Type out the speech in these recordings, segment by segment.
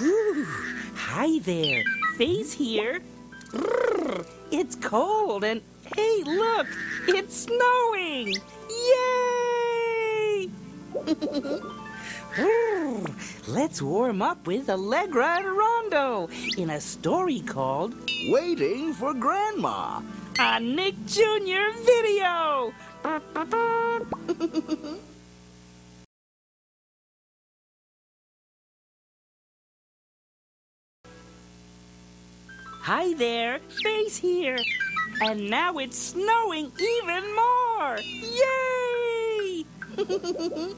Ooh, hi there. Face here. Brrr, it's cold and hey, look, it's snowing. Yay! Brrr, Let's warm up with Allegra and Rondo in a story called Waiting for Grandma. A Nick Jr. video. Hi there, Face here. And now it's snowing even more. Yay!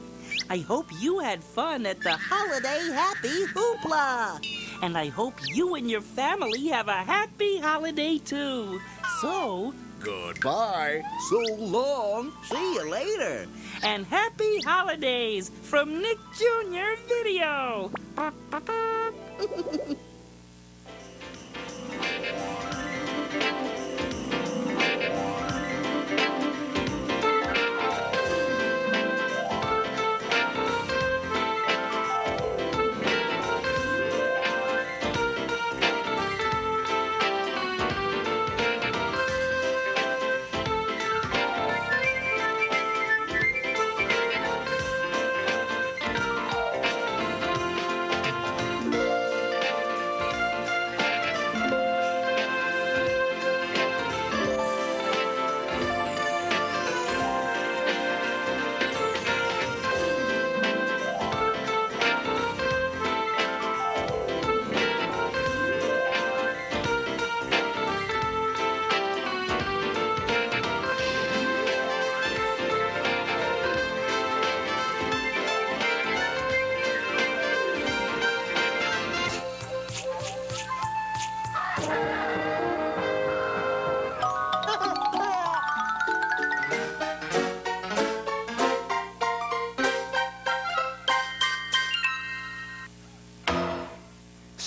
I hope you had fun at the Holiday Happy Hoopla. And I hope you and your family have a happy holiday too. So, Goodbye. So long. See you later. and happy holidays from Nick Jr. Video.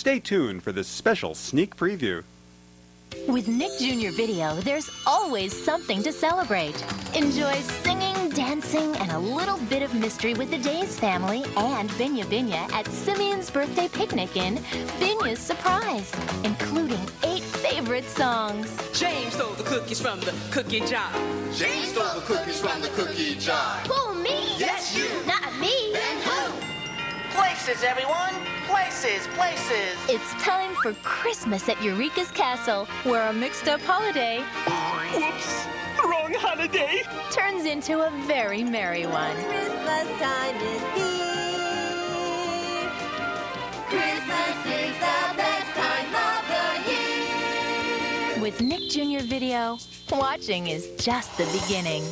Stay tuned for this special sneak preview. With Nick Jr. Video, there's always something to celebrate. Enjoy singing, dancing, and a little bit of mystery with the Daise family and Binyah Binyah at Simeon's birthday picnic in Binyah's Surprise, including eight favorite songs. James stole the cookies from the cookie jar. James stole the cookies from the cookie jar. Who, me? Yes, you. Not me. Then who? Places, everyone! Places, places! It's time for Christmas at Eureka's Castle, where a mixed up holiday Whoops! Wrong holiday! turns into a very merry one. Christmas time is here. Christmas is the best time of the year. With Nick Jr. Video, watching is just the beginning.